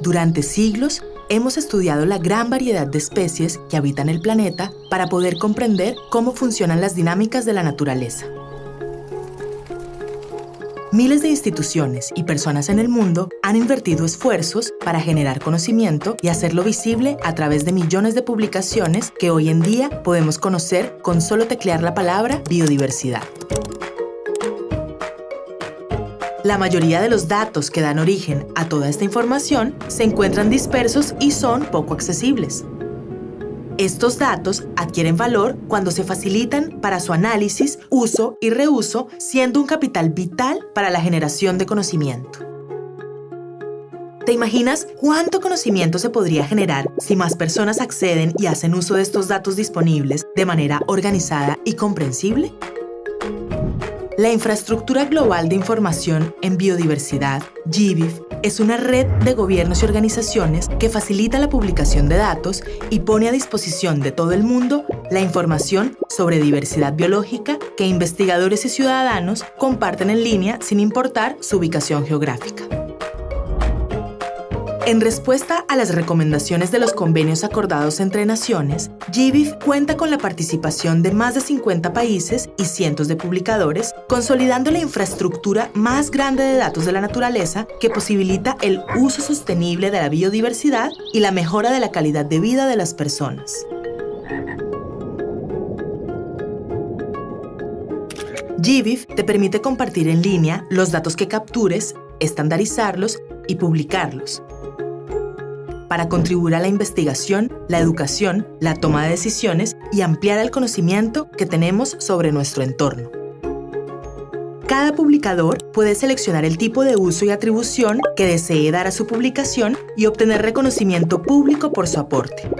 Durante siglos, hemos estudiado la gran variedad de especies que habitan el planeta para poder comprender cómo funcionan las dinámicas de la naturaleza. Miles de instituciones y personas en el mundo han invertido esfuerzos para generar conocimiento y hacerlo visible a través de millones de publicaciones que hoy en día podemos conocer con solo teclear la palabra biodiversidad. La mayoría de los datos que dan origen a toda esta información se encuentran dispersos y son poco accesibles. Estos datos adquieren valor cuando se facilitan para su análisis, uso y reuso, siendo un capital vital para la generación de conocimiento. ¿Te imaginas cuánto conocimiento se podría generar si más personas acceden y hacen uso de estos datos disponibles de manera organizada y comprensible? La Infraestructura Global de Información en Biodiversidad, GBIF, es una red de gobiernos y organizaciones que facilita la publicación de datos y pone a disposición de todo el mundo la información sobre diversidad biológica que investigadores y ciudadanos comparten en línea sin importar su ubicación geográfica. En respuesta a las recomendaciones de los convenios acordados entre naciones, GBIF cuenta con la participación de más de 50 países y cientos de publicadores, consolidando la infraestructura más grande de datos de la naturaleza que posibilita el uso sostenible de la biodiversidad y la mejora de la calidad de vida de las personas. GBIF te permite compartir en línea los datos que captures, estandarizarlos y publicarlos, para contribuir a la investigación, la educación, la toma de decisiones y ampliar el conocimiento que tenemos sobre nuestro entorno. Cada publicador puede seleccionar el tipo de uso y atribución que desee dar a su publicación y obtener reconocimiento público por su aporte.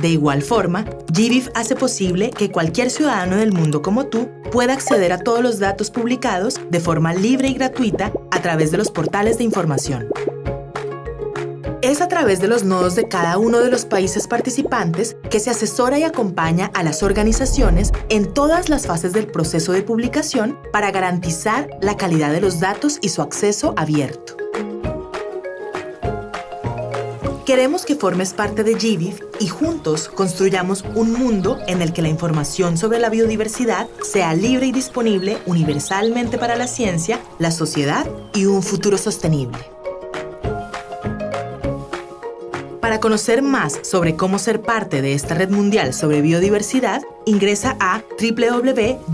De igual forma, GBIF hace posible que cualquier ciudadano del mundo como tú pueda acceder a todos los datos publicados de forma libre y gratuita a través de los portales de información. Es a través de los nodos de cada uno de los países participantes que se asesora y acompaña a las organizaciones en todas las fases del proceso de publicación para garantizar la calidad de los datos y su acceso abierto. Queremos que formes parte de GBIF y juntos construyamos un mundo en el que la información sobre la biodiversidad sea libre y disponible universalmente para la ciencia, la sociedad y un futuro sostenible. Para conocer más sobre cómo ser parte de esta red mundial sobre biodiversidad, ingresa a www.givif.org.